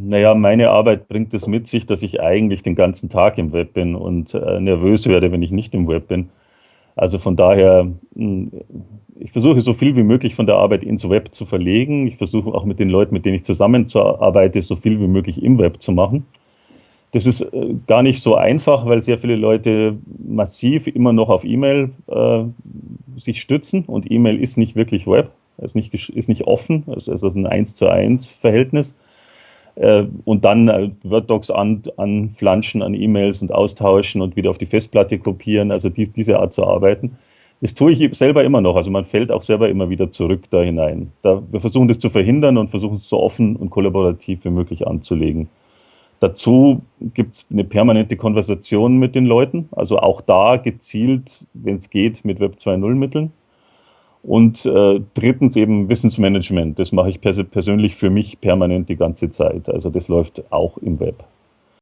Naja, meine Arbeit bringt es mit sich, dass ich eigentlich den ganzen Tag im Web bin und äh, nervös werde, wenn ich nicht im Web bin. Also von daher, hm, ich versuche so viel wie möglich von der Arbeit ins Web zu verlegen. Ich versuche auch mit den Leuten, mit denen ich zusammenarbeite, so viel wie möglich im Web zu machen. Das ist äh, gar nicht so einfach, weil sehr viele Leute massiv immer noch auf E-Mail äh, sich stützen und E-Mail ist nicht wirklich Web, ist nicht, ist nicht offen, es ist also ein 1 zu 1 Verhältnis. Äh, und dann äh, Word-Docs an, anflanschen an E-Mails und austauschen und wieder auf die Festplatte kopieren, also dies, diese Art zu arbeiten. Das tue ich selber immer noch, also man fällt auch selber immer wieder zurück da hinein. Da, wir versuchen das zu verhindern und versuchen es so offen und kollaborativ wie möglich anzulegen. Dazu gibt es eine permanente Konversation mit den Leuten, also auch da gezielt, wenn es geht, mit Web 2.0 Mitteln. Und äh, drittens eben Wissensmanagement. Das mache ich pers persönlich für mich permanent die ganze Zeit. Also das läuft auch im Web.